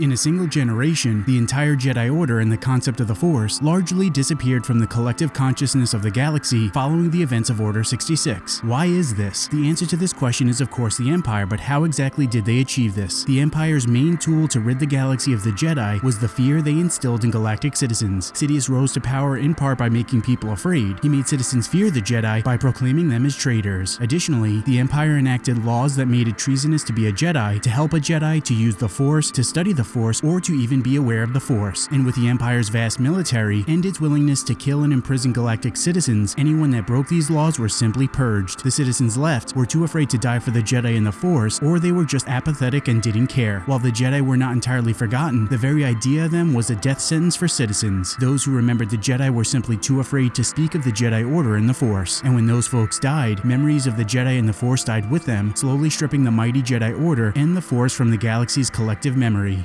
In a single generation, the entire Jedi Order and the concept of the Force largely disappeared from the collective consciousness of the galaxy following the events of Order 66. Why is this? The answer to this question is of course the Empire, but how exactly did they achieve this? The Empire's main tool to rid the galaxy of the Jedi was the fear they instilled in galactic citizens. Sidious rose to power in part by making people afraid. He made citizens fear the Jedi by proclaiming them as traitors. Additionally, the Empire enacted laws that made it treasonous to be a Jedi, to help a Jedi to use the Force, to study the Force, or to even be aware of the Force. And with the Empire's vast military and its willingness to kill and imprison galactic citizens, anyone that broke these laws were simply purged. The citizens left were too afraid to die for the Jedi and the Force, or they were just apathetic and didn't care. While the Jedi were not entirely forgotten, the very idea of them was a death sentence for citizens. Those who remembered the Jedi were simply too afraid to speak of the Jedi Order and the Force. And when those folks died, memories of the Jedi and the Force died with them, slowly stripping the mighty Jedi Order and the Force from the galaxy's collective memory.